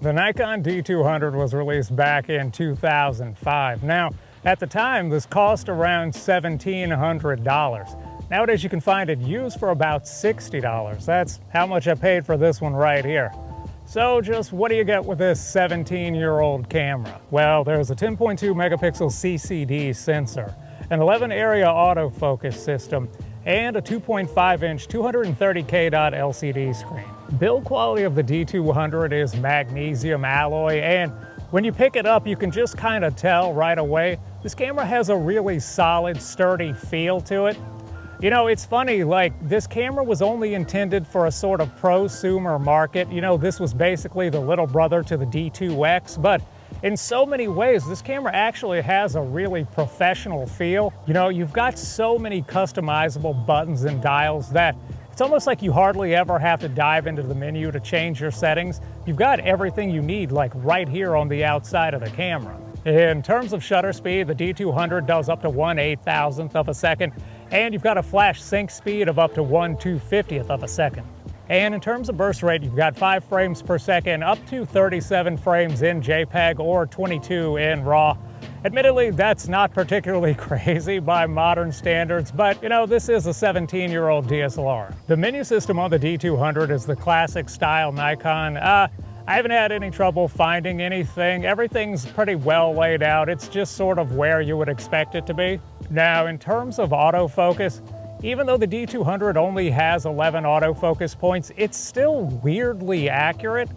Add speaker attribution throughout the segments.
Speaker 1: The Nikon D200 was released back in 2005. Now, at the time, this cost around $1,700. Nowadays, you can find it used for about $60. That's how much I paid for this one right here. So just what do you get with this 17-year-old camera? Well, there's a 10.2 megapixel CCD sensor, an 11 area autofocus system, and a 2.5 inch 230K dot LCD screen. Build quality of the D200 is magnesium alloy and when you pick it up you can just kind of tell right away this camera has a really solid sturdy feel to it. You know, it's funny, like this camera was only intended for a sort of prosumer market. You know, this was basically the little brother to the D2X, but in so many ways, this camera actually has a really professional feel. You know, you've got so many customizable buttons and dials that it's almost like you hardly ever have to dive into the menu to change your settings. You've got everything you need like right here on the outside of the camera. In terms of shutter speed, the D200 does up to 1 8,000th of a second, and you've got a flash sync speed of up to 1 250th of a second. And in terms of burst rate, you've got 5 frames per second, up to 37 frames in JPEG or 22 in RAW. Admittedly, that's not particularly crazy by modern standards, but you know, this is a 17-year-old DSLR. The menu system on the D200 is the classic style Nikon. Uh, I haven't had any trouble finding anything. Everything's pretty well laid out. It's just sort of where you would expect it to be. Now, in terms of autofocus, even though the D200 only has 11 autofocus points, it's still weirdly accurate.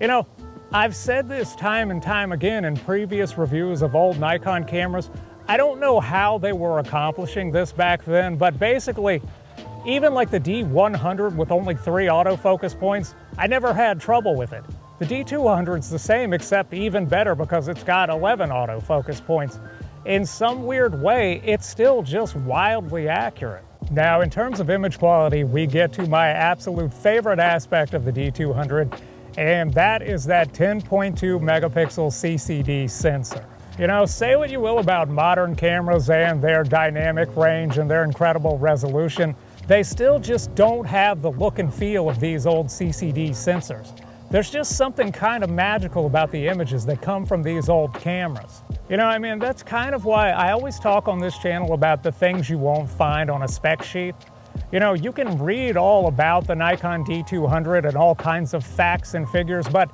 Speaker 1: You know, I've said this time and time again in previous reviews of old Nikon cameras. I don't know how they were accomplishing this back then, but basically, even like the D100 with only three autofocus points, I never had trouble with it. The D200's the same except even better because it's got 11 autofocus points. In some weird way, it's still just wildly accurate. Now, in terms of image quality, we get to my absolute favorite aspect of the D200, and that is that 10.2 megapixel CCD sensor. You know, say what you will about modern cameras and their dynamic range and their incredible resolution, they still just don't have the look and feel of these old CCD sensors. There's just something kind of magical about the images that come from these old cameras. You know, I mean, that's kind of why I always talk on this channel about the things you won't find on a spec sheet. You know, you can read all about the Nikon D200 and all kinds of facts and figures, but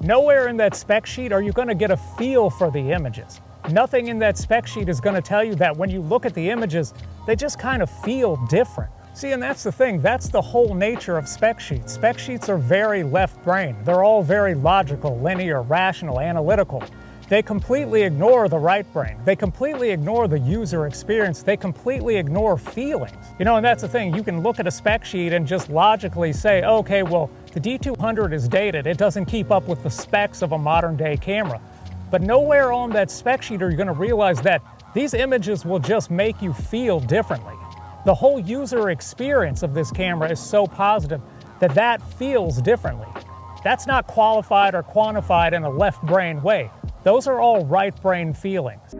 Speaker 1: nowhere in that spec sheet are you going to get a feel for the images. Nothing in that spec sheet is going to tell you that when you look at the images, they just kind of feel different. See, and that's the thing, that's the whole nature of spec sheets. Spec sheets are very left brain. They're all very logical, linear, rational, analytical. They completely ignore the right brain. They completely ignore the user experience. They completely ignore feelings. You know, and that's the thing. You can look at a spec sheet and just logically say, okay, well, the D200 is dated. It doesn't keep up with the specs of a modern day camera. But nowhere on that spec sheet are you going to realize that these images will just make you feel differently. The whole user experience of this camera is so positive that that feels differently. That's not qualified or quantified in a left brain way. Those are all right brain feelings.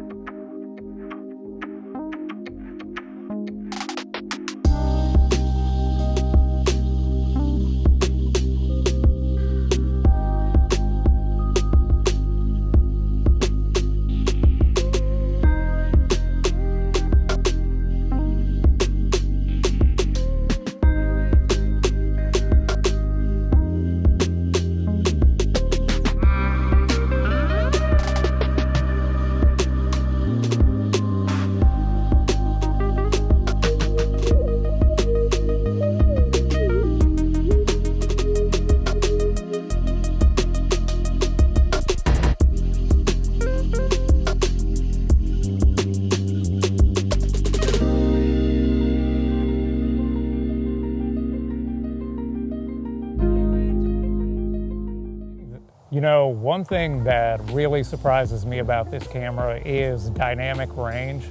Speaker 1: Know, one thing that really surprises me about this camera is dynamic range.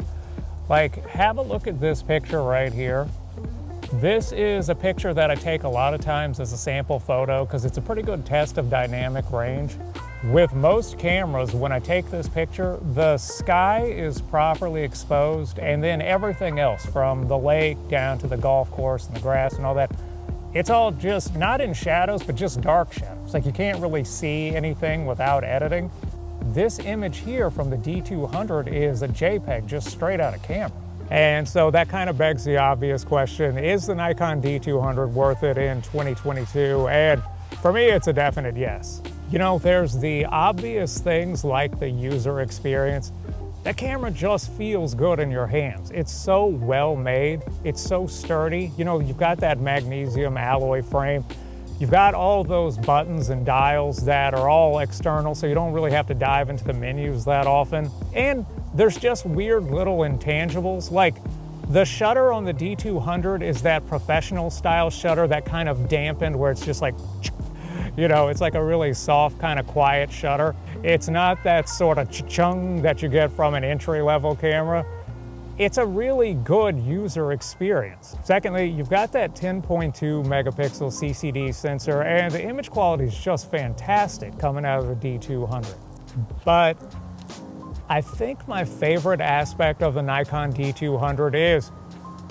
Speaker 1: Like, have a look at this picture right here. This is a picture that I take a lot of times as a sample photo because it's a pretty good test of dynamic range. With most cameras, when I take this picture, the sky is properly exposed and then everything else from the lake down to the golf course and the grass and all that it's all just not in shadows, but just dark shadows. Like you can't really see anything without editing. This image here from the D200 is a JPEG just straight out of camera. And so that kind of begs the obvious question, is the Nikon D200 worth it in 2022? And for me, it's a definite yes. You know, there's the obvious things like the user experience. That camera just feels good in your hands. It's so well made. It's so sturdy. You know, you've got that magnesium alloy frame. You've got all those buttons and dials that are all external, so you don't really have to dive into the menus that often. And there's just weird little intangibles, like the shutter on the D200 is that professional style shutter, that kind of dampened where it's just like, you know, it's like a really soft kind of quiet shutter. It's not that sort of chung that you get from an entry level camera. It's a really good user experience. Secondly, you've got that 10.2 megapixel CCD sensor and the image quality is just fantastic coming out of the D200. But I think my favorite aspect of the Nikon D200 is,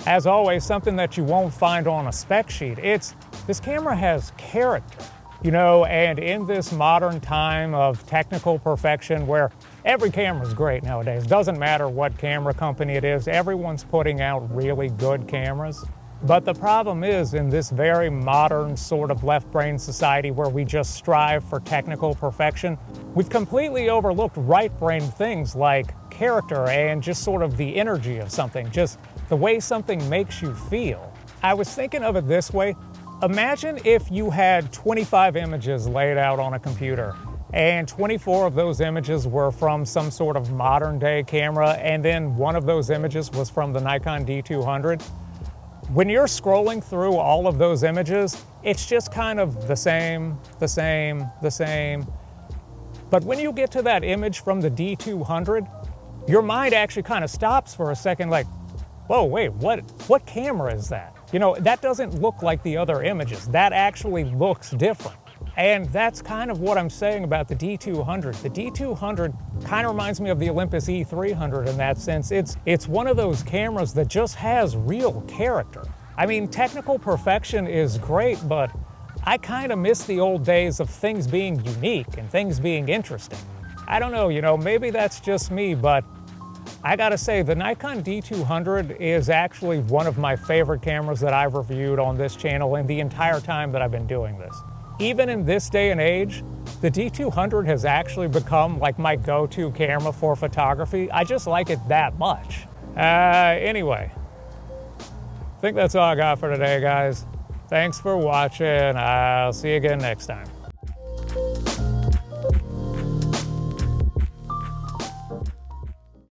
Speaker 1: as always, something that you won't find on a spec sheet. It's, this camera has character, you know, and in this modern time of technical perfection where every camera is great nowadays, doesn't matter what camera company it is, everyone's putting out really good cameras. But the problem is in this very modern sort of left brain society where we just strive for technical perfection, we've completely overlooked right brain things like character and just sort of the energy of something, just the way something makes you feel. I was thinking of it this way. Imagine if you had 25 images laid out on a computer and 24 of those images were from some sort of modern day camera and then one of those images was from the Nikon D200. When you're scrolling through all of those images, it's just kind of the same, the same, the same. But when you get to that image from the D200, your mind actually kind of stops for a second like, whoa, wait, what, what camera is that? You know, that doesn't look like the other images. That actually looks different. And that's kind of what I'm saying about the D200. The D200 kind of reminds me of the Olympus E300 in that sense. It's, it's one of those cameras that just has real character. I mean, technical perfection is great, but I kind of miss the old days of things being unique and things being interesting. I don't know, you know, maybe that's just me, but I gotta say, the Nikon D200 is actually one of my favorite cameras that I've reviewed on this channel in the entire time that I've been doing this. Even in this day and age, the D200 has actually become like my go-to camera for photography. I just like it that much. Uh, anyway, I think that's all I got for today, guys. Thanks for watching. I'll see you again next time.